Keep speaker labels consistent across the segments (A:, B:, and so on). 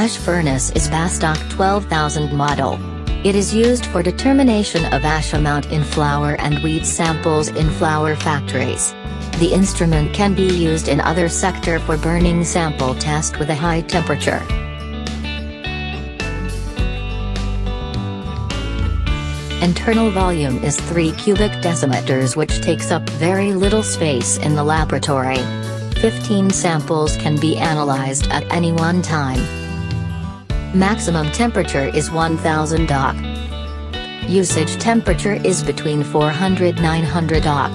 A: Ash furnace is Bastak 12000 model. It is used for determination of ash amount in flour and wheat samples in flour factories. The instrument can be used in other sector for burning sample test with a high temperature. Internal volume is 3 cubic decimeters which takes up very little space in the laboratory. 15 samples can be analyzed at any one time. Maximum temperature is 1000 dok. Usage temperature is between 400-900 dok.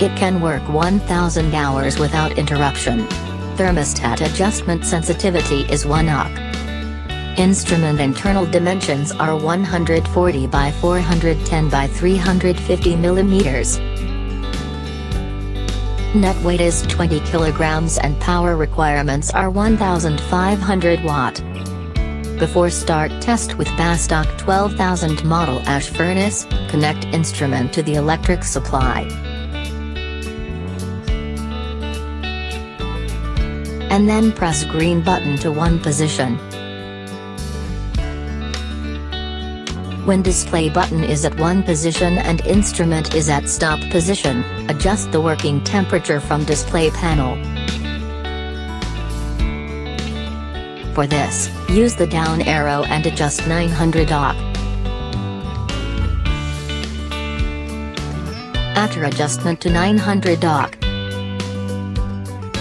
A: It can work 1000 hours without interruption. Thermostat adjustment sensitivity is 1 ok. Instrument internal dimensions are 140 by 410 by 350 millimeters. Net weight is 20 kilograms and power requirements are 1500 watt. Before start test with Bastak 12000 model ash furnace, connect instrument to the electric supply. And then press green button to one position. When display button is at one position and instrument is at stop position, adjust the working temperature from display panel. For this, use the down arrow and adjust 900 dok. After adjustment to 900 dok,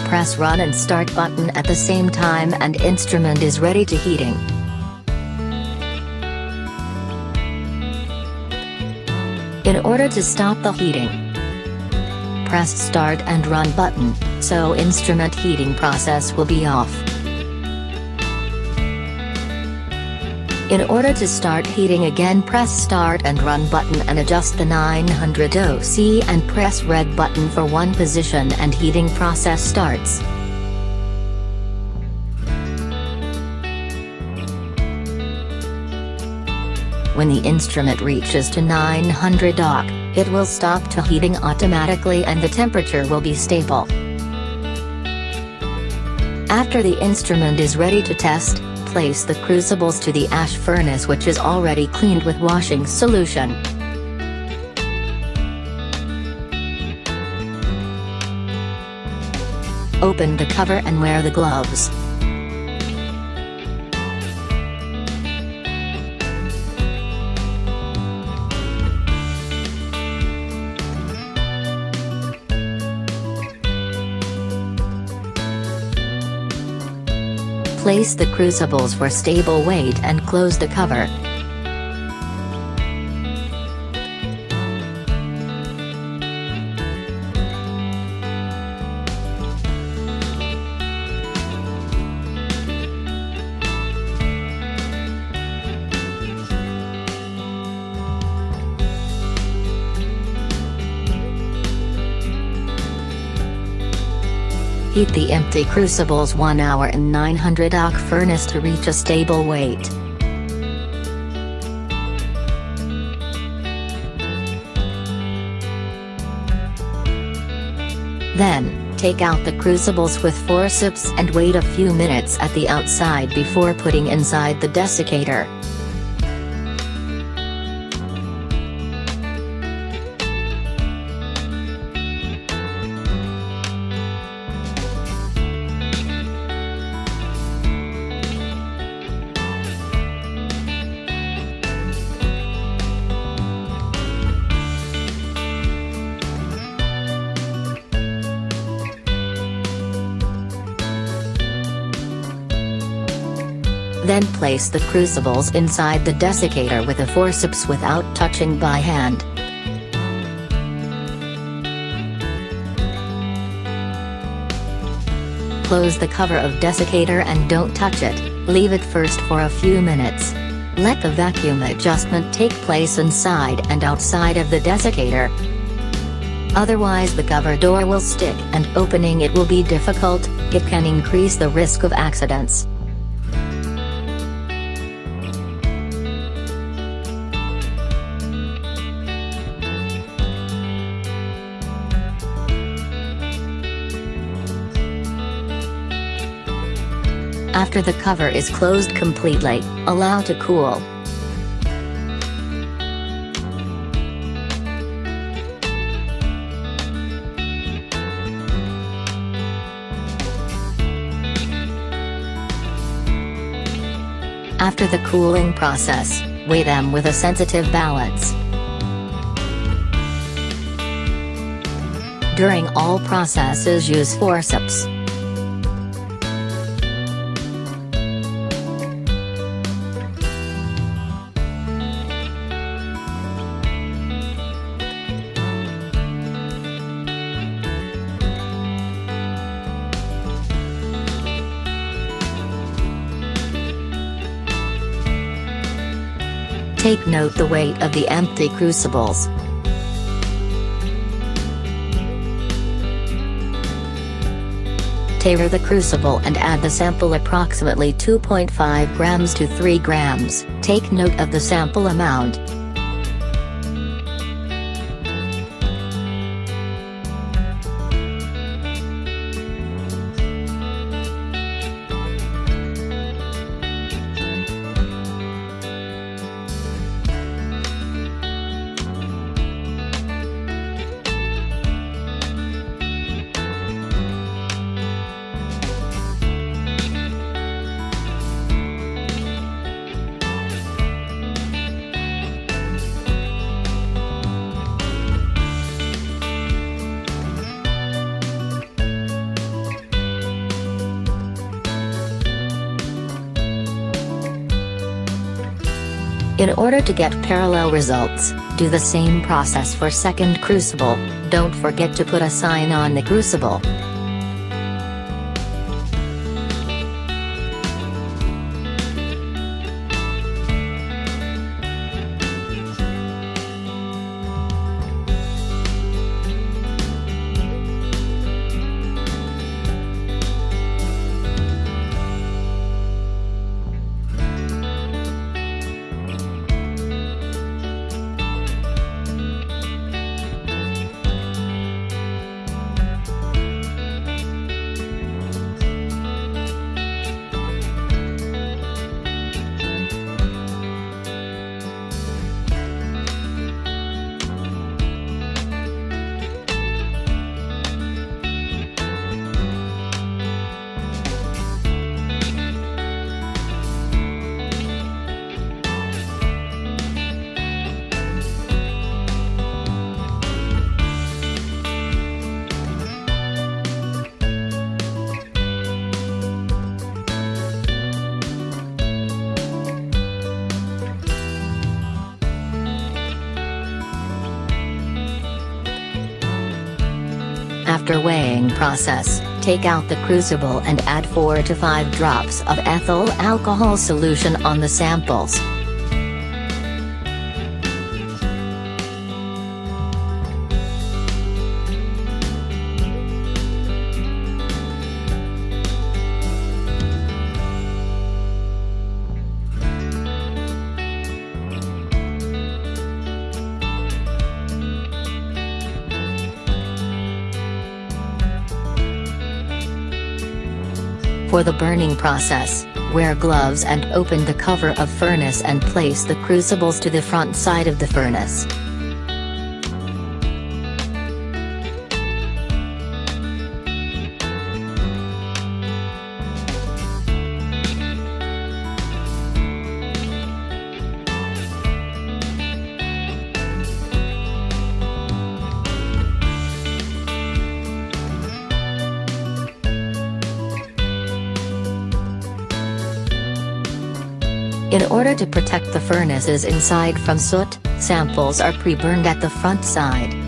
A: press run and start button at the same time and instrument is ready to heating. In order to stop the heating, press start and run button, so instrument heating process will be off. In order to start heating again press start and run button and adjust the 900 OC and press red button for one position and heating process starts. When the instrument reaches to 900 dok, it will stop to heating automatically and the temperature will be stable. After the instrument is ready to test, place the crucibles to the ash furnace which is already cleaned with washing solution. Open the cover and wear the gloves. Place the crucibles for stable weight and close the cover. Heat the empty crucibles 1 hour in 900 oc furnace to reach a stable weight. Then, take out the crucibles with forceps and wait a few minutes at the outside before putting inside the desiccator. Then place the crucibles inside the desiccator with a forceps without touching by hand. Close the cover of desiccator and don't touch it, leave it first for a few minutes. Let the vacuum adjustment take place inside and outside of the desiccator. Otherwise the cover door will stick and opening it will be difficult, it can increase the risk of accidents. After the cover is closed completely, allow to cool. After the cooling process, weigh them with a sensitive balance. During all processes use forceps. Take note the weight of the empty crucibles. Tare the crucible and add the sample approximately 2.5 grams to 3 grams, take note of the sample amount, In order to get parallel results, do the same process for second crucible, don't forget to put a sign on the crucible. After weighing process, take out the crucible and add 4 to 5 drops of ethyl alcohol solution on the samples. For the burning process, wear gloves and open the cover of furnace and place the crucibles to the front side of the furnace. Order to protect the furnaces inside from soot, samples are pre-burned at the front side.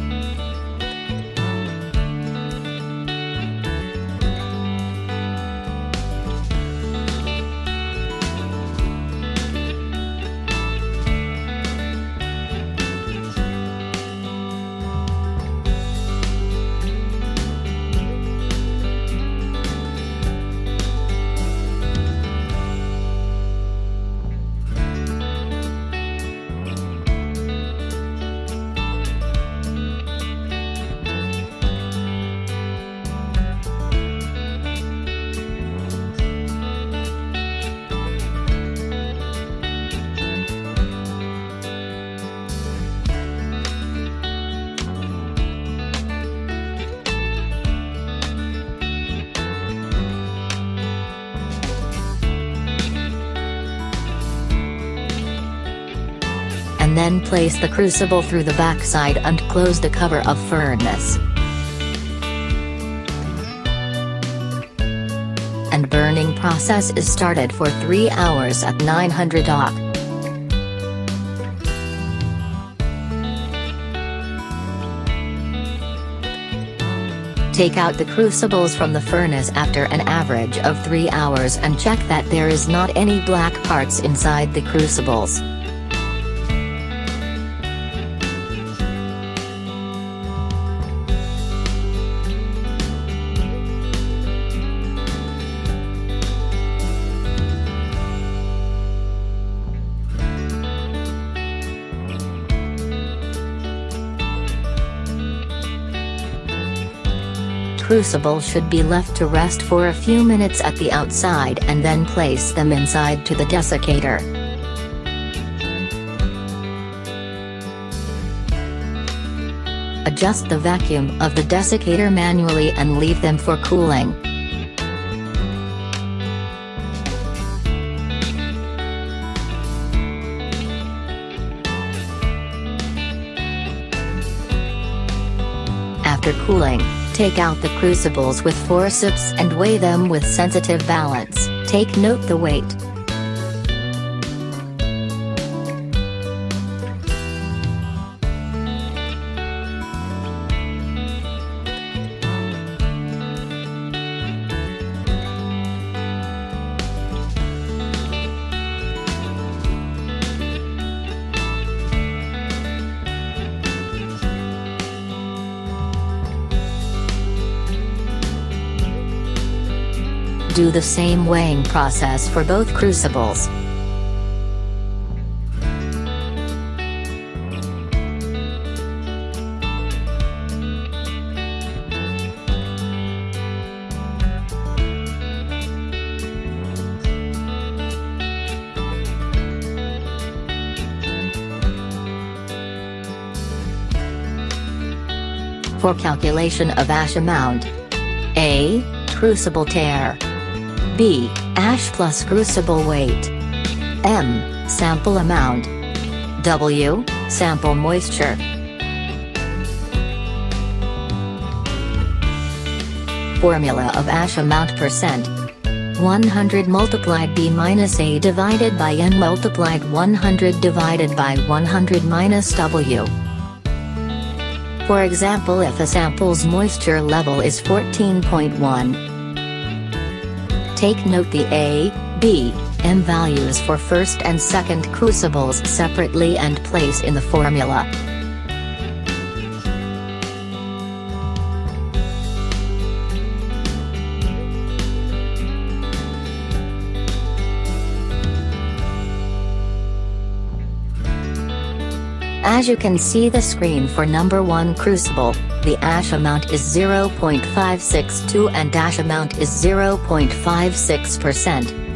A: Then place the crucible through the backside and close the cover of furnace. And burning process is started for 3 hours at 900 oc. Take out the crucibles from the furnace after an average of 3 hours and check that there is not any black parts inside the crucibles. Crucible should be left to rest for a few minutes at the outside and then place them inside to the desiccator. Adjust the vacuum of the desiccator manually and leave them for cooling. After cooling, Take out the crucibles with forceps and weigh them with sensitive balance, take note the weight. Do the same weighing process for both crucibles. For calculation of ash amount A. Crucible tare B. Ash plus crucible weight. M. Sample amount. W. Sample moisture. Formula of ash amount percent. 100 multiplied B minus A divided by N multiplied 100 divided by 100 minus W. For example if a sample's moisture level is 14.1, Take note the A, B, M values for first and second crucibles separately and place in the formula. As you can see the screen for number 1 crucible, the ash amount is 0.562 and dash amount is 0.56%.